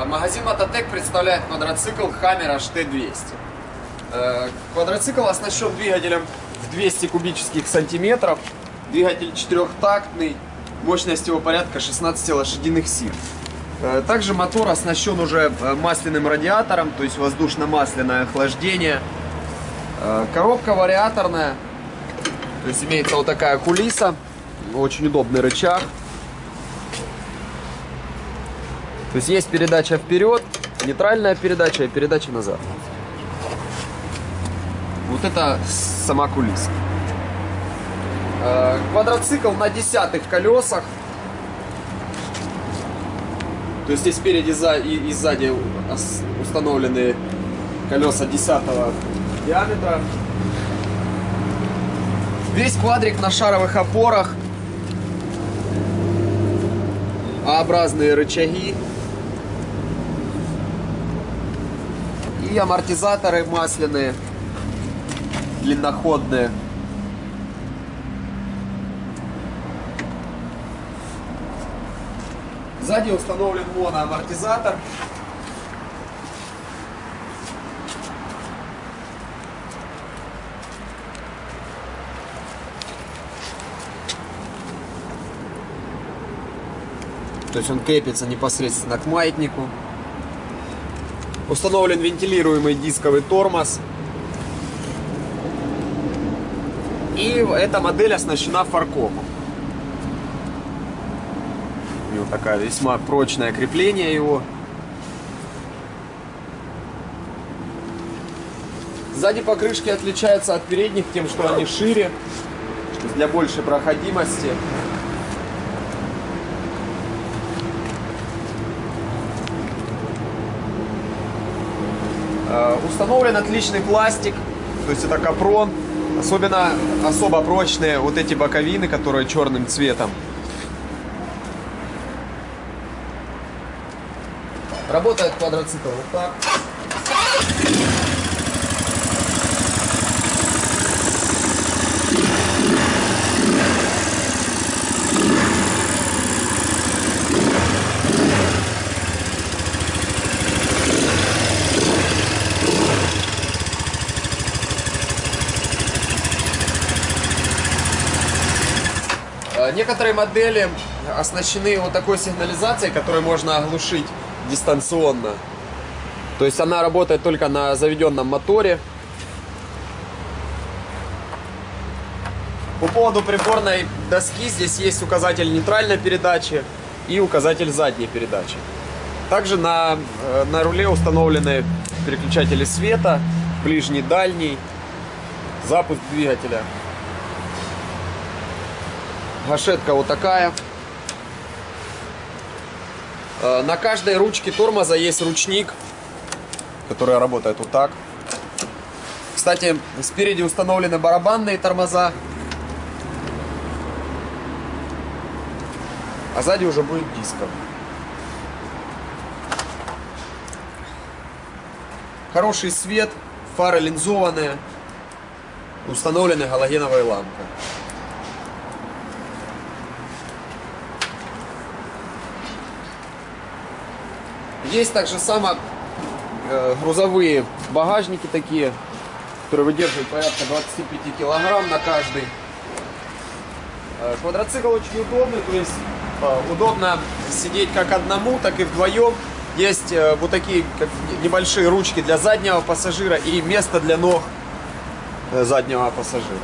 Э, Магазин Мототек представляет квадроцикл Hammer HT200. Э, Квадроцикл оснащен двигателем в 200 кубических сантиметров. Двигатель четырехтактный, мощность его порядка 16 лошадиных сил. Э, Также мотор оснащен уже э, масляным радиатором, то есть воздушно-масляное охлаждение. Коробка вариаторная, то есть имеется вот такая кулиса, очень удобный рычаг. То есть есть передача вперед, нейтральная передача и передача назад. Вот это сама кулиса. Э, Квадроцикл на десятых колесах. То есть здесь спереди и, сзади установлены колеса 10 диаметра. Весь квадрик на шаровых опорах. А-образные рычаги. И амортизаторы масляные, длинноходные. Сзади установлен моноамортизатор. То есть он крепится непосредственно к маятнику. Установлен вентилируемый дисковый тормоз. И эта модель оснащена фаркопом. У него такая весьма прочное крепление его. Сзади покрышки отличаются от передних тем, что они шире, для большей проходимости. Э, Установлен отличный пластик, то есть это капрон. Особенно особо прочные вот эти боковины, которые черным цветом. Работает квадроцикл вот так. Некоторые модели оснащены вот такой сигнализацией, которую можно оглушить дистанционно. То есть она работает только на заведенном моторе. По поводу приборной доски здесь есть указатель нейтральной передачи и указатель задней передачи. Также на, э, на руле установлены переключатели света, ближний, дальний, запуск двигателя. Гашетка вот такая. Э, На каждой ручке тормоза есть ручник, который работает вот так. Кстати, спереди установлены барабанные тормоза. А сзади уже будет диско. Хороший свет, фары линзованные, установлены галогеновые лампы. Есть также само э, грузовые багажники такие, которые выдерживают порядка 25 килограмм на каждый. Э, Квадроцикл очень удобный, то есть э, удобно сидеть как одному, так и вдвоем. Есть вот такие как небольшие ручки для заднего пассажира и место для ног заднего пассажира.